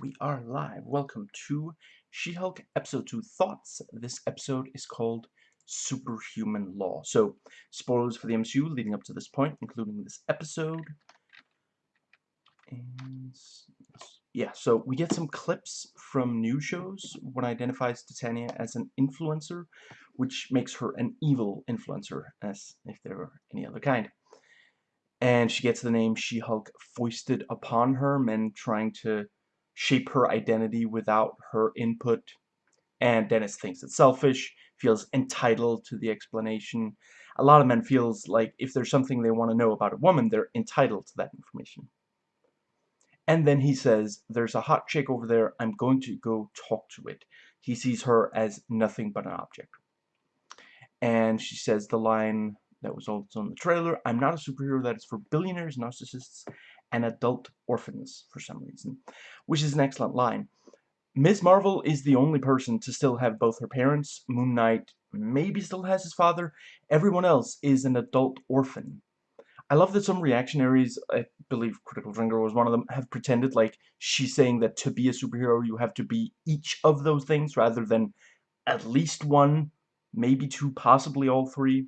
We are live. Welcome to She-Hulk Episode 2 Thoughts. This episode is called Superhuman Law. So, spoilers for the MCU leading up to this point, including this episode. And yeah, so we get some clips from new shows when identifies Titania as an influencer, which makes her an evil influencer, as if there were any other kind. And she gets the name She-Hulk foisted upon her, men trying to shape her identity without her input. And Dennis thinks it's selfish, feels entitled to the explanation. A lot of men feels like if there's something they want to know about a woman, they're entitled to that information. And then he says, there's a hot chick over there, I'm going to go talk to it. He sees her as nothing but an object. And she says the line that was also in the trailer, I'm not a superhero that is for billionaires, narcissists, and adult orphans for some reason, which is an excellent line. Ms. Marvel is the only person to still have both her parents. Moon Knight maybe still has his father. Everyone else is an adult orphan. I love that some reactionaries, I believe Critical Drinker was one of them, have pretended like she's saying that to be a superhero you have to be each of those things rather than at least one, maybe two, possibly all three.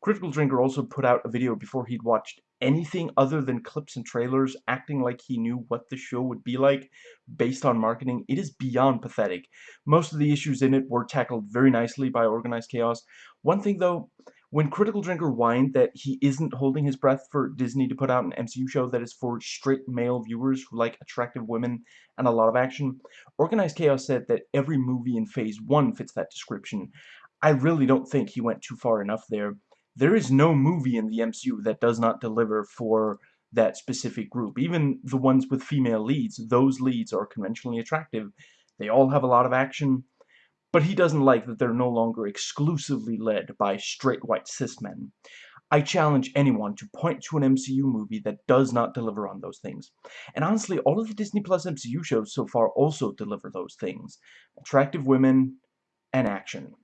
Critical Drinker also put out a video before he'd watched anything other than clips and trailers, acting like he knew what the show would be like based on marketing. It is beyond pathetic. Most of the issues in it were tackled very nicely by Organized Chaos. One thing though, when Critical Drinker whined that he isn't holding his breath for Disney to put out an MCU show that is for straight male viewers who like attractive women and a lot of action, Organized Chaos said that every movie in Phase 1 fits that description. I really don't think he went too far enough there there is no movie in the MCU that does not deliver for that specific group. Even the ones with female leads, those leads are conventionally attractive. They all have a lot of action, but he doesn't like that they're no longer exclusively led by straight white cis men. I challenge anyone to point to an MCU movie that does not deliver on those things. And honestly, all of the Disney Plus MCU shows so far also deliver those things. Attractive women and action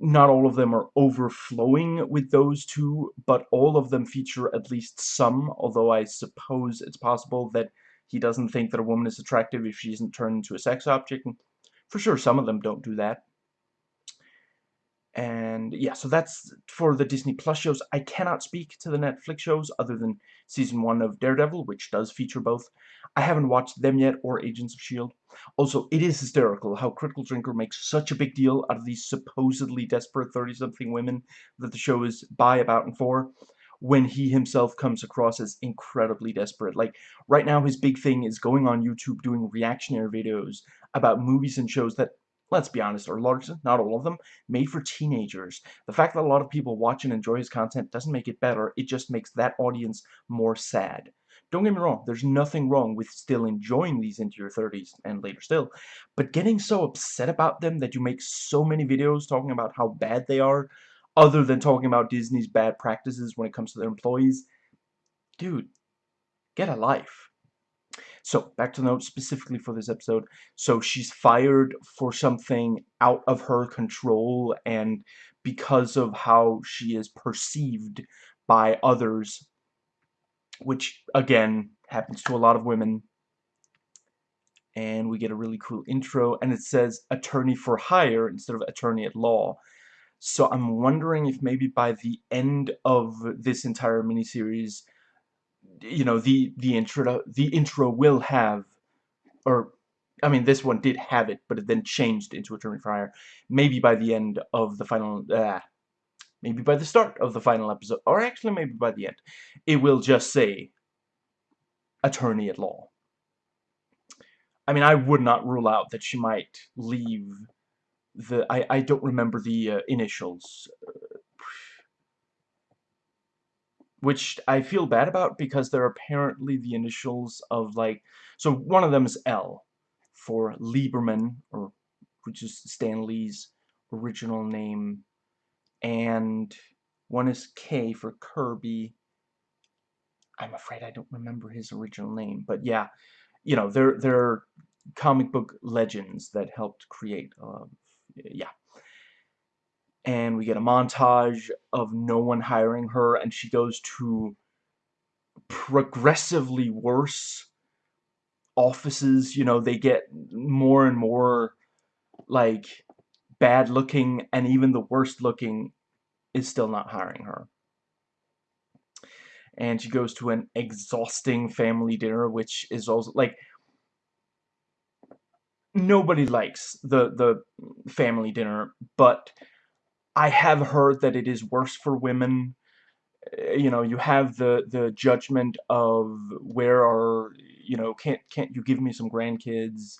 not all of them are overflowing with those two, but all of them feature at least some, although I suppose it's possible that he doesn't think that a woman is attractive if she isn't turned into a sex object. For sure, some of them don't do that. And yeah, so that's for the Disney Plus shows. I cannot speak to the Netflix shows other than season one of Daredevil, which does feature both. I haven't watched them yet, or Agents of S.H.I.E.L.D. Also, it is hysterical how Critical Drinker makes such a big deal out of these supposedly desperate 30-something women that the show is by, about, and for, when he himself comes across as incredibly desperate. Like, right now his big thing is going on YouTube doing reactionary videos about movies and shows that let's be honest, or largely, not all of them, made for teenagers. The fact that a lot of people watch and enjoy his content doesn't make it better, it just makes that audience more sad. Don't get me wrong, there's nothing wrong with still enjoying these into your 30s and later still, but getting so upset about them that you make so many videos talking about how bad they are, other than talking about Disney's bad practices when it comes to their employees, dude, get a life. So, back to the note specifically for this episode. So, she's fired for something out of her control and because of how she is perceived by others, which, again, happens to a lot of women. And we get a really cool intro, and it says attorney for hire instead of attorney at law. So I'm wondering if maybe by the end of this entire miniseries, you know the the intro the intro will have or I mean this one did have it but it then changed into Attorney for Hire maybe by the end of the final uh, maybe by the start of the final episode or actually maybe by the end. It will just say attorney at law. I mean I would not rule out that she might leave the I, I don't remember the uh, initials which I feel bad about because they're apparently the initials of like so one of them is L for Lieberman or which is Stan Lee's original name and one is K for Kirby. I'm afraid I don't remember his original name but yeah you know they're they're comic book legends that helped create uh, yeah and we get a montage of no one hiring her and she goes to progressively worse offices, you know, they get more and more, like, bad looking, and even the worst looking is still not hiring her. And she goes to an exhausting family dinner, which is also, like, nobody likes the, the family dinner, but I have heard that it is worse for women. Eh, you know, you have the, the judgment of where are, you know, can't, can't you give me some grandkids?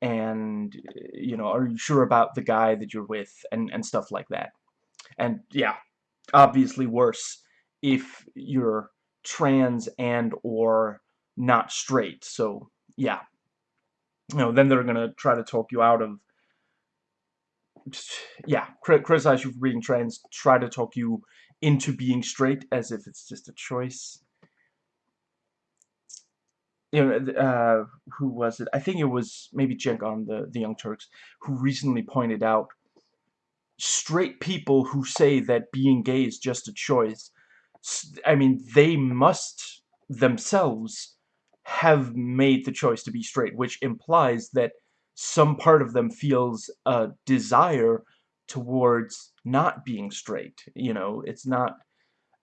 And, you know, are you sure about the guy that you're with? And, and stuff like that. And, yeah, obviously worse if you're trans and or not straight. So, yeah. You know, then they're to try to talk you out of yeah, criticize you for being trans, try to talk you into being straight as if it's just a choice. You know, uh, who was it? I think it was maybe Cenk on the, the Young Turks, who recently pointed out straight people who say that being gay is just a choice, I mean, they must themselves have made the choice to be straight, which implies that some part of them feels a desire towards not being straight you know? It's not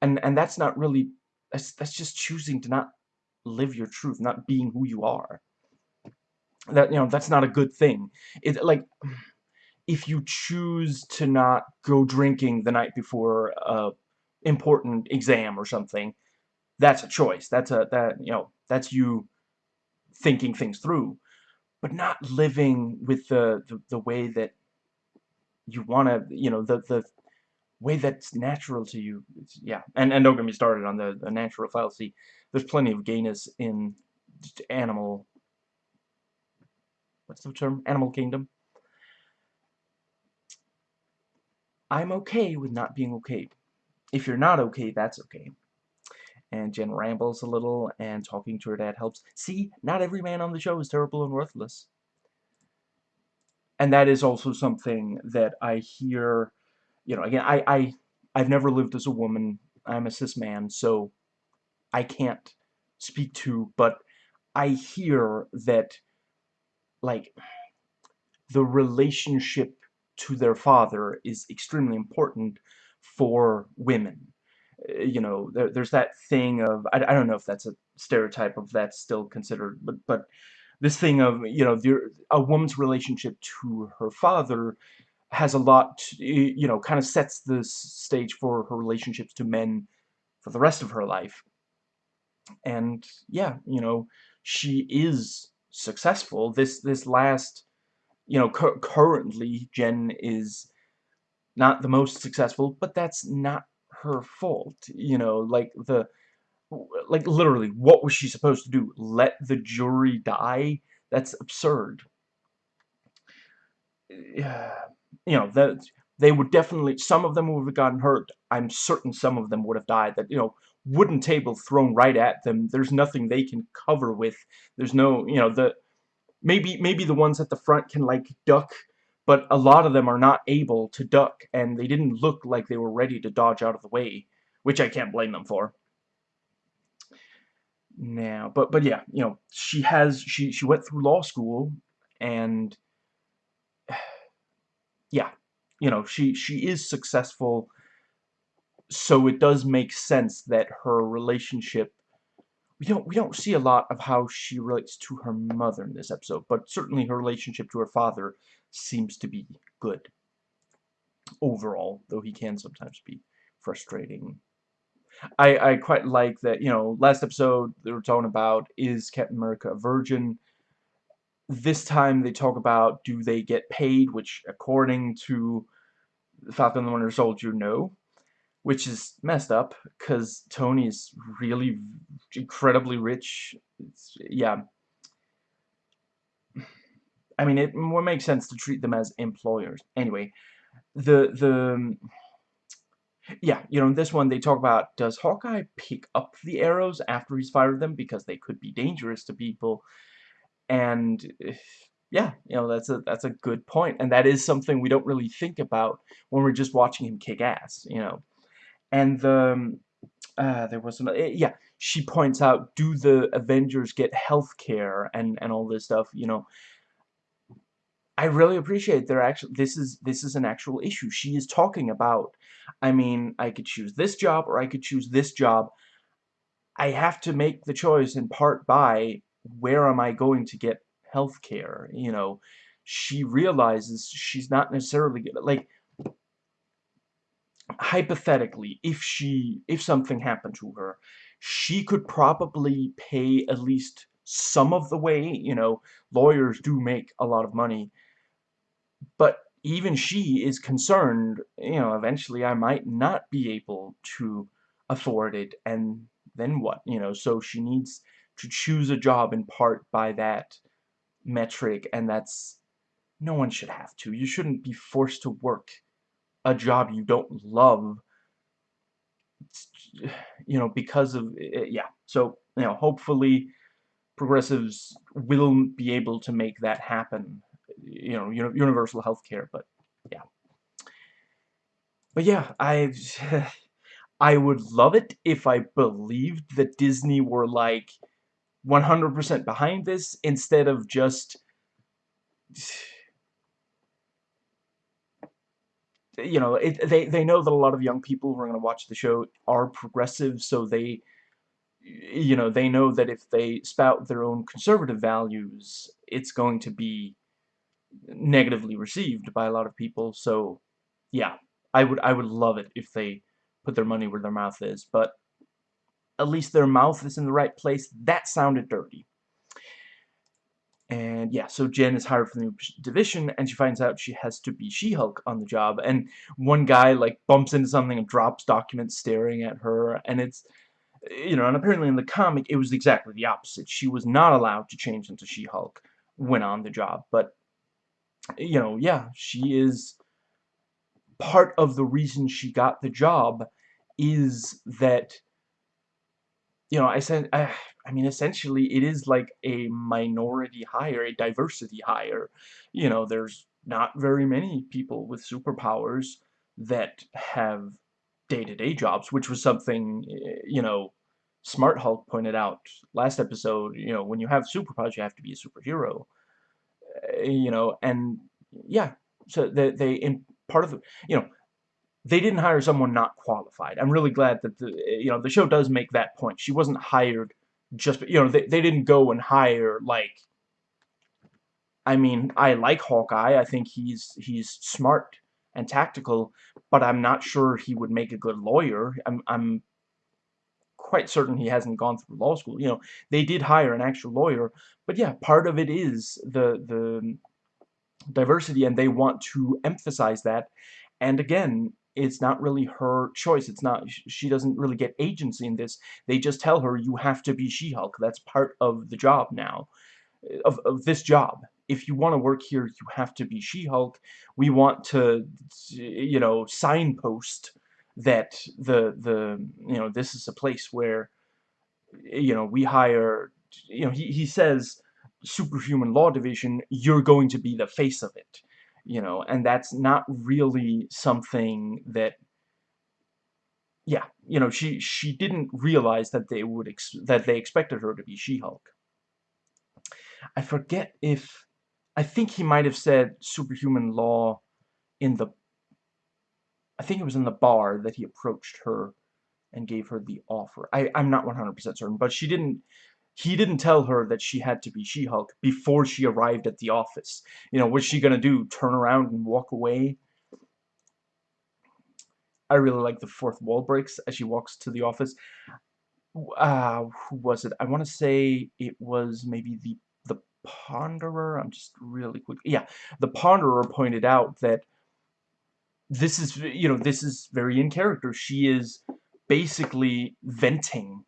and and that's not really that's that's just choosing to not live your truth not being who you are. That you know that's not a good thing. It like if you choose to not go drinking the night before a important exam or something that's a choice. That's a that you know that's you thinking things through but not living with the, the, the way that you want to, you know, the, the way that's natural to you. It's, yeah, and, and don't get me started on the, the natural fallacy. There's plenty of gayness in animal, what's the term? Animal kingdom. I'm okay with not being okay. If you're not okay, that's okay and Jen rambles a little, and talking to her dad helps. See, not every man on the show is terrible and worthless. And that is also something that I hear, you know, again, I, I, I've never lived as a woman. I'm a cis man, so I can't speak to, but I hear that, like, the relationship to their father is extremely important for women you know, there, there's that thing of, I, I don't know if that's a stereotype of that's still considered, but, but this thing of, you know, the, a woman's relationship to her father has a lot, you know, kind of sets the stage for her relationships to men for the rest of her life. And, yeah, you know, she is successful. This, this last, you know, cu currently, Jen is not the most successful, but that's not her fault, you know, like the like literally what was she supposed to do? Let the jury die? That's absurd. Yeah, you know, that they would definitely some of them would have gotten hurt. I'm certain some of them would have died. That, you know, wooden table thrown right at them. There's nothing they can cover with. There's no, you know, the maybe maybe the ones at the front can like duck but a lot of them are not able to duck, and they didn't look like they were ready to dodge out of the way, which I can't blame them for. Now, but but yeah, you know, she has she she went through law school, and yeah, you know, she she is successful. So it does make sense that her relationship we don't we don't see a lot of how she relates to her mother in this episode, but certainly her relationship to her father seems to be good overall, though he can sometimes be frustrating. I, I quite like that, you know, last episode they were talking about, is Captain America a virgin? This time they talk about, do they get paid, which according to Falcon and the Winter Soldier, no. Which is messed up, because Tony is really incredibly rich. It's, yeah, I mean, it would make sense to treat them as employers. Anyway, the, the, yeah, you know, in this one they talk about, does Hawkeye pick up the arrows after he's fired them because they could be dangerous to people? And, yeah, you know, that's a, that's a good point. And that is something we don't really think about when we're just watching him kick ass, you know. And the, uh, there was, another eh, yeah, she points out, do the Avengers get health care and, and all this stuff, you know. I really appreciate they're actually this is this is an actual issue she is talking about. I mean, I could choose this job or I could choose this job. I have to make the choice in part by where am I going to get health care, you know. She realizes she's not necessarily good like hypothetically if she if something happened to her she could probably pay at least some of the way you know lawyers do make a lot of money but even she is concerned, you know, eventually I might not be able to afford it, and then what, you know, so she needs to choose a job in part by that metric, and that's, no one should have to. You shouldn't be forced to work a job you don't love, you know, because of, eh, yeah, so, you know, hopefully progressives will be able to make that happen you know, universal health care, but yeah. But yeah, I I would love it if I believed that Disney were like 100% behind this instead of just you know, it, they they know that a lot of young people who are going to watch the show are progressive, so they you know, they know that if they spout their own conservative values, it's going to be negatively received by a lot of people. So, yeah, I would I would love it if they put their money where their mouth is, but at least their mouth is in the right place. That sounded dirty. And yeah, so Jen is hired for the new division, and she finds out she has to be She-Hulk on the job. And one guy, like, bumps into something and drops documents staring at her, and it's, you know, and apparently in the comic, it was exactly the opposite. She was not allowed to change into She-Hulk when on the job, but you know, yeah, she is part of the reason she got the job is that you know, I said I, I mean essentially it is like a minority hire, a diversity hire. You know, there's not very many people with superpowers that have day-to-day -day jobs, which was something, eh, you know, Smart Hulk pointed out last episode, you know, when you have superpowers, you have to be a superhero. Uh, you know, and yeah, so they, they in part of the, you know, they didn't hire someone not qualified. I'm really glad that the, you know, the show does make that point. She wasn't hired just, you know, they, they didn't go and hire, like, I mean, I like Hawkeye. I think he's, he's smart and tactical, but I'm not sure he would make a good lawyer. I'm, I'm quite certain he hasn't gone through law school. You know, they did hire an actual lawyer, but yeah, part of it is the the diversity, and they want to emphasize that. And again, it's not really her choice. It's not, she doesn't really get agency in this. They just tell her, you have to be She-Hulk. That's part of the job now, of, of this job. If you want to work here, you have to be She-Hulk. We want to, you know, signpost that the the you know this is a place where you know we hire you know he, he says superhuman law division you're going to be the face of it you know and that's not really something that yeah you know she she didn't realize that they would that they expected her to be She-Hulk I forget if I think he might have said superhuman law in the I think it was in the bar that he approached her and gave her the offer. I, I'm not 100% certain, but she didn't, he didn't tell her that she had to be She-Hulk before she arrived at the office. You know, what's she gonna do? Turn around and walk away? I really like the fourth wall breaks as she walks to the office. Uh, who was it? I want to say it was maybe the the Ponderer. I'm just really quick. Yeah, the Ponderer pointed out that this is, you know, this is very in character. She is basically venting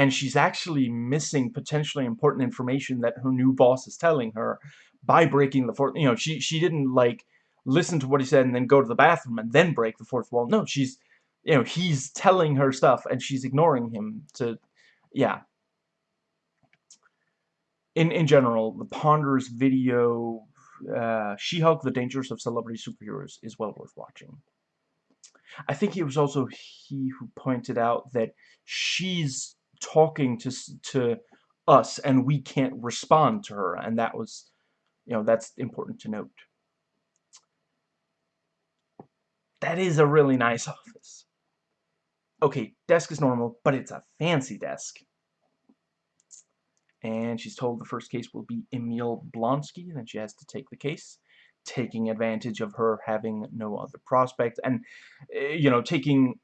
and she's actually missing potentially important information that her new boss is telling her by breaking the fourth, you know, she, she didn't, like, listen to what he said and then go to the bathroom and then break the fourth wall. No, she's, you know, he's telling her stuff and she's ignoring him to, yeah. In, in general, the Ponderer's video uh, She-Hulk, The Dangers of Celebrity Superheroes is well worth watching. I think it was also he who pointed out that she's talking to to us and we can't respond to her and that was you know that's important to note. That is a really nice office. Okay desk is normal but it's a fancy desk. And she's told the first case will be Emil Blonsky then she has to take the case taking advantage of her having no other prospect and eh, you know taking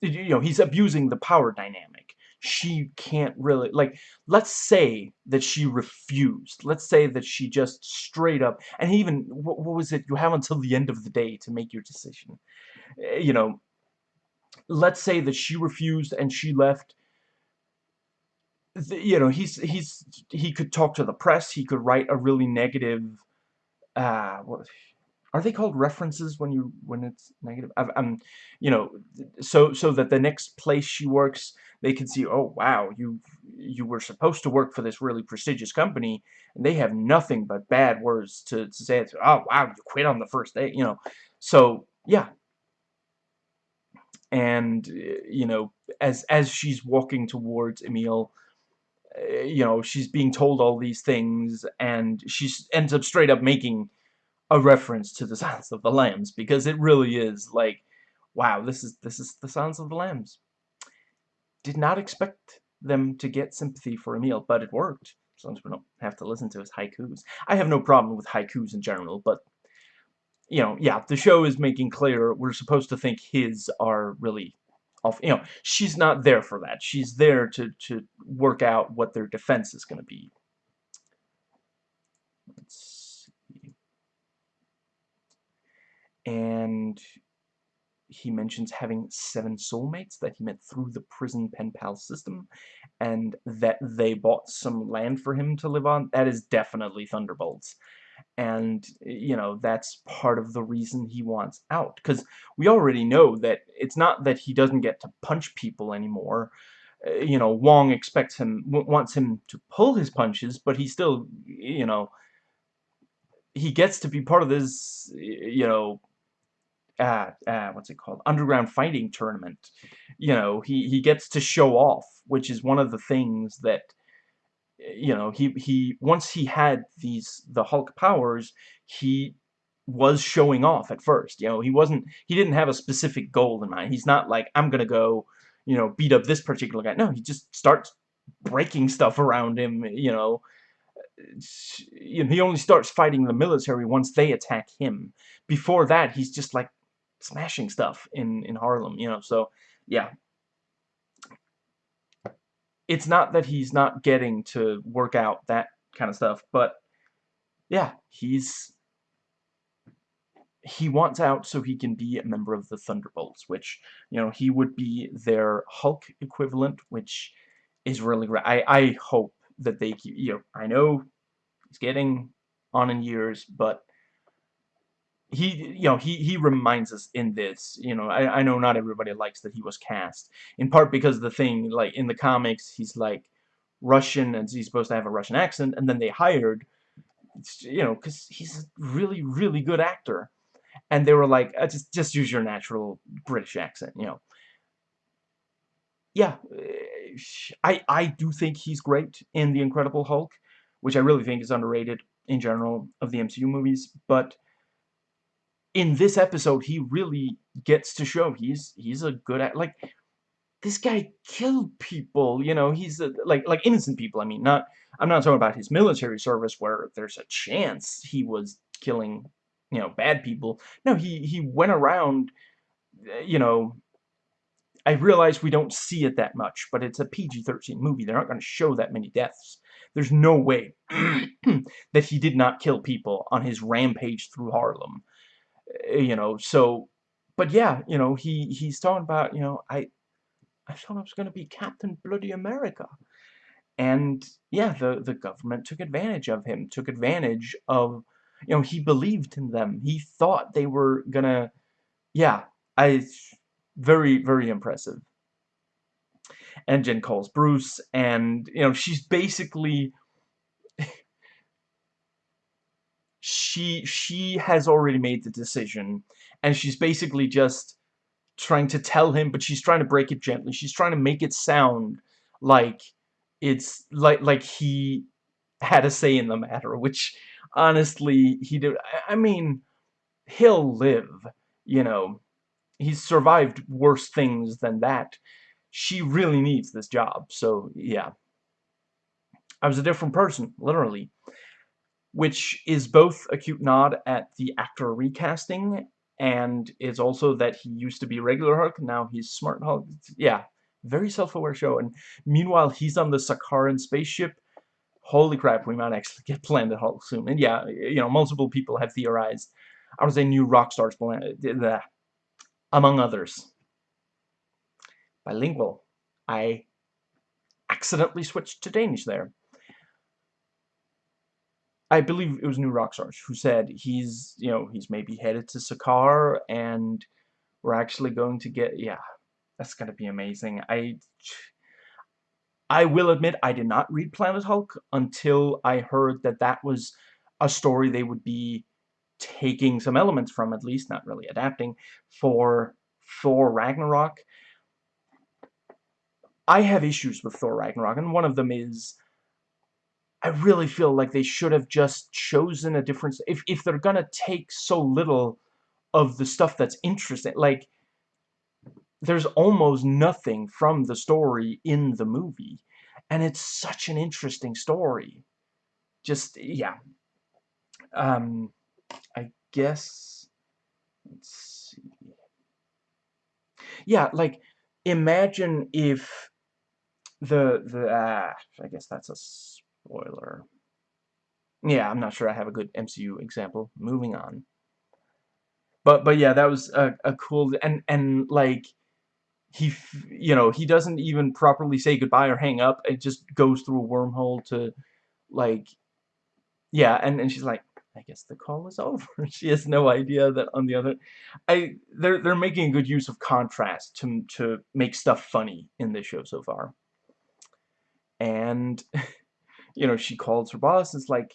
you know he's abusing the power dynamic she can't really like let's say that she refused. Let's say that she just straight up and even what, what was it you have until the end of the day to make your decision. Uh, you know let's say that she refused and she left. You know he's he's he could talk to the press. He could write a really negative uh what are they called references when you when it's negative? I am you know so so that the next place she works they can see oh wow you you were supposed to work for this really prestigious company and they have nothing but bad words to, to say it's oh wow you quit on the first day you know? So yeah. And you know as as she's walking towards Emil uh, you know she's being told all these things and she ends up straight up making a reference to the Silence of the Lambs because it really is like, wow, this is this is the Silence of the Lambs. Did not expect them to get sympathy for Emil, but it worked. As long as we don't have to listen to his haikus. I have no problem with haikus in general, but you know, yeah, the show is making clear we're supposed to think his are really off. You know, she's not there for that. She's there to to work out what their defense is going to be. Let's and he mentions having seven soulmates that he met through the prison pen pal system and that they bought some land for him to live on. That is definitely thunderbolts. And you know that's part of the reason he wants out because we already know that it's not that he doesn't get to punch people anymore. Uh, you know Wong expects him wants him to pull his punches but he still you know he gets to be part of this you know uh, uh, what's it called? Underground fighting tournament. You know he he gets to show off which is one of the things that you know he he once he had these the Hulk powers he was showing off at first. You know he wasn't he didn't have a specific goal in mind. He's not like I'm gonna go you know beat up this particular guy. No he just starts breaking stuff around him you know you know, he only starts fighting the military once they attack him. Before that, he's just like smashing stuff in in Harlem, you know. So yeah, it's not that he's not getting to work out that kind of stuff, but yeah, he's he wants out so he can be a member of the Thunderbolts, which you know he would be their Hulk equivalent, which is really great. I I hope that they you know I know he's getting on in years, but he you know he he reminds us in this you know I, I know not everybody likes that he was cast in part because the thing like in the comics he's like Russian and he's supposed to have a Russian accent and then they hired you know because he's a really really good actor. And they were like uh, just just use your natural British accent you know. Yeah uh, I I do think he's great in the Incredible Hulk which I really think is underrated in general of the MCU movies but in this episode he really gets to show he's he's a good at like this guy killed people you know he's a, like like innocent people I mean not I'm not talking about his military service where there's a chance he was killing you know bad people. No he he went around uh, you know I realize we don't see it that much but it's a PG-13 movie. They're not going to show that many deaths. There's no way that he did not kill people on his rampage through Harlem Eh, you know, so, but yeah, you know, he, he's talking about, you know, I, I thought I was going to be Captain Bloody America. And yeah, the, the government took advantage of him, took advantage of, you know, he believed in them. He thought they were gonna, yeah, I, very, very impressive. And Jen calls Bruce, and, you know, she's basically she she has already made the decision and she's basically just trying to tell him but she's trying to break it gently she's trying to make it sound like it's like like he had a say in the matter, which honestly he did. I mean, he'll live, you know. He's survived worse things than that. She really needs this job, so yeah. I was a different person, literally. Which is both a cute nod at the actor recasting, and is also that he used to be regular Hulk, now he's Smart Hulk. Yeah, very self-aware show. And meanwhile, he's on the Sakaran spaceship. Holy crap, we might actually get Planet Hulk soon. And yeah, you know, multiple people have theorized. I was a New Rockstars planet, among others. Bilingual. I accidentally switched to Danish there. I believe it was New Rockstars who said he's, you know, he's maybe headed to Sakaar and we're actually going to get, yeah, that's going to be amazing. I, I will admit I did not read Planet Hulk until I heard that that was a story they would be taking some elements from, at least, not really adapting, for Thor Ragnarok. I have issues with Thor Ragnarok, and one of them is I really feel like they should have just chosen a different... If, if they're gonna take so little of the stuff that's interesting, like, there's almost nothing from the story in the movie. And it's such an interesting story. Just, yeah. Um, I guess... Let's see. Yeah, like, imagine if the, the, uh, I guess that's a Spoiler. Yeah, I'm not sure I have a good MCU example. Moving on. But but yeah, that was a, a cool and and like he you know he doesn't even properly say goodbye or hang up. It just goes through a wormhole to like yeah, and and she's like I guess the call is over. she has no idea that on the other I they're they're making good use of contrast to to make stuff funny in this show so far. And you know, she calls her boss. and It's like,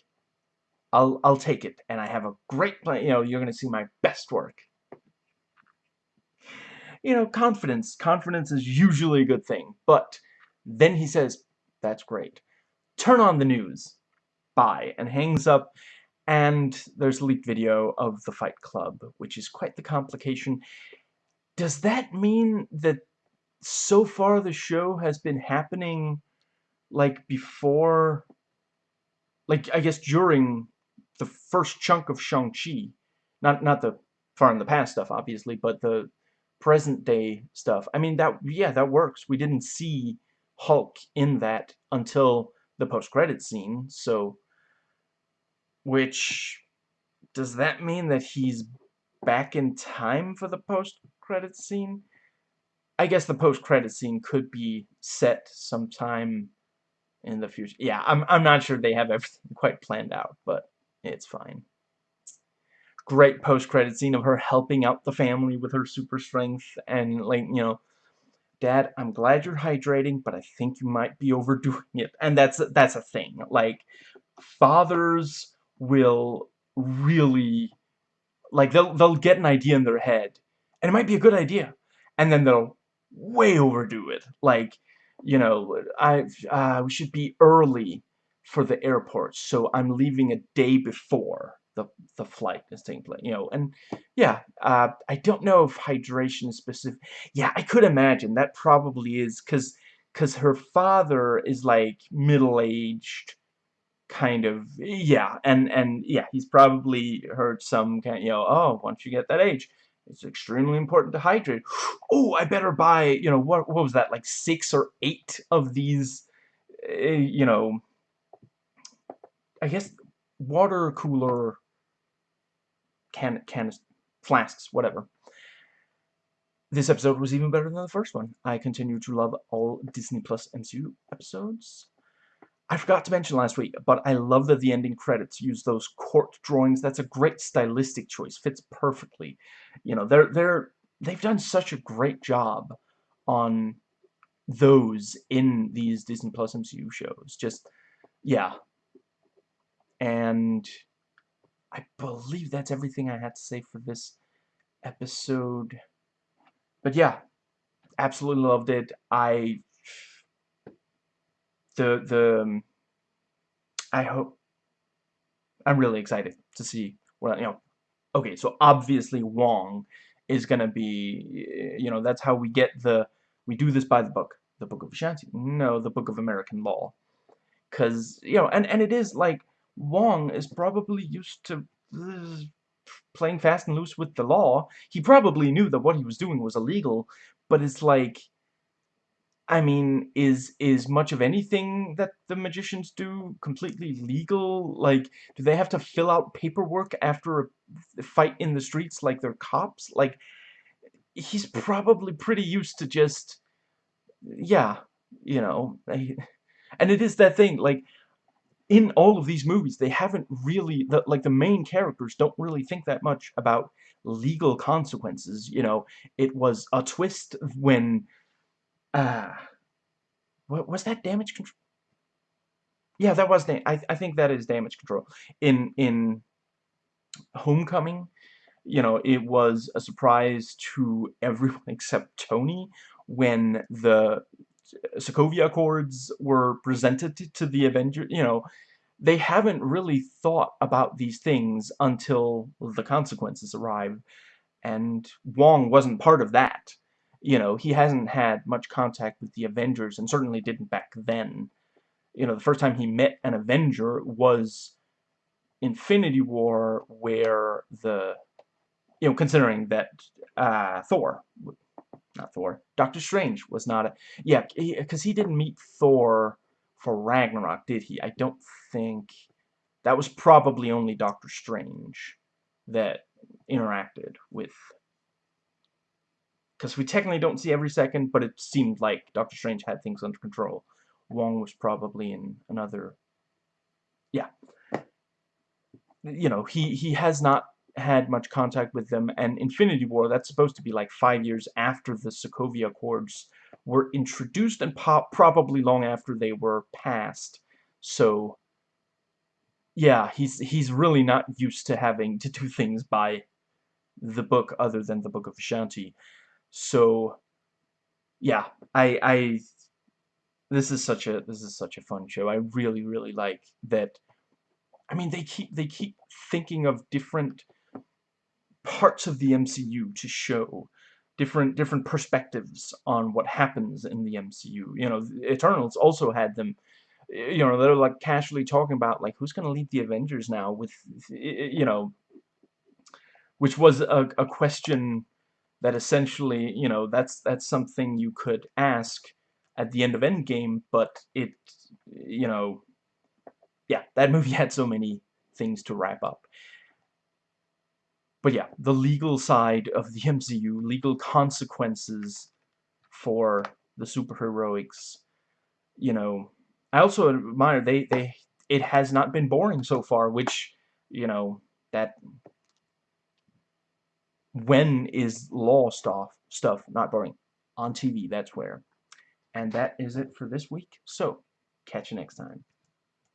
I'll I'll take it, and I have a great plan. You know, you're gonna see my best work. You know, confidence. Confidence is usually a good thing, but then he says, "That's great. Turn on the news. Bye," and hangs up. And there's a leaked video of the Fight Club, which is quite the complication. Does that mean that so far the show has been happening like before like I guess during the first chunk of Shang-Chi not not the far in the past stuff obviously but the present day stuff. I mean that yeah that works. We didn't see Hulk in that until the post-credit scene so which does that mean that he's back in time for the post-credit scene? I guess the post-credit scene could be set sometime in the future. Yeah, I'm, I'm not sure they have everything quite planned out, but it's fine. Great post-credit scene of her helping out the family with her super strength and, like, you know, Dad, I'm glad you're hydrating, but I think you might be overdoing it. And that's, that's a thing. Like, fathers will really, like, they'll, they'll get an idea in their head, and it might be a good idea, and then they'll way overdo it. Like, you know, I uh, we should be early for the airport, so I'm leaving a day before the the flight is taking place. You know, and yeah, uh, I don't know if hydration is specific. Yeah, I could imagine that probably is because because her father is like middle aged kind of yeah and and yeah he's probably heard some kind you know oh once you get that age it's extremely important to hydrate. Oh, I better buy, you know, what, what was that, like six or eight of these, uh, you know, I guess water cooler can, can, flasks, whatever. This episode was even better than the first one. I continue to love all Disney Plus MCU episodes. I forgot to mention last week, but I love that the ending credits use those court drawings. That's a great stylistic choice. Fits perfectly. You know, they're they're they've done such a great job on those in these Disney Plus MCU shows. Just yeah. And I believe that's everything I had to say for this episode. But yeah, absolutely loved it. I the the um, I hope I'm really excited to see what you know. Okay, so obviously Wong is gonna be you know that's how we get the we do this by the book, the Book of Vishanti. No, the Book of American Law, because you know and and it is like Wong is probably used to playing fast and loose with the law. He probably knew that what he was doing was illegal, but it's like I mean, is is much of anything that the magicians do completely legal? Like, do they have to fill out paperwork after a fight in the streets like they're cops? Like, he's probably pretty used to just, yeah, you know, and it is that thing, like, in all of these movies, they haven't really, the, like, the main characters don't really think that much about legal consequences, you know, it was a twist when uh, what was that damage control? Yeah, that was I I think that is damage control. In in Homecoming, you know, it was a surprise to everyone except Tony when the Sokovia Accords were presented to the Avengers, you know, they haven't really thought about these things until the consequences arrive, and Wong wasn't part of that you know, he hasn't had much contact with the Avengers, and certainly didn't back then. You know, the first time he met an Avenger was Infinity War, where the, you know, considering that uh, Thor, not Thor, Doctor Strange was not a, yeah, because he, he didn't meet Thor for Ragnarok, did he? I don't think, that was probably only Doctor Strange that interacted with because we technically don't see every second, but it seemed like Doctor Strange had things under control. Wong was probably in another... Yeah. You know, he, he has not had much contact with them, and Infinity War, that's supposed to be like five years after the Sokovia Accords were introduced, and probably long after they were passed. So, yeah, he's, he's really not used to having to do things by the book other than the Book of Vishanti. So, yeah, I, I, this is such a, this is such a fun show. I really, really like that. I mean, they keep, they keep thinking of different parts of the MCU to show different different perspectives on what happens in the MCU. You know, Eternals also had them you know, they're like casually talking about like who's going to lead the Avengers now with you know which was a, a question that essentially, you know, that's that's something you could ask at the end of Endgame, but it, you know, yeah, that movie had so many things to wrap up. But yeah, the legal side of the MCU, legal consequences for the superheroics, you know, I also admire they, they, it has not been boring so far, which, you know, that when is law stuff stuff not boring? On TV that's where. And that is it for this week. So catch you next time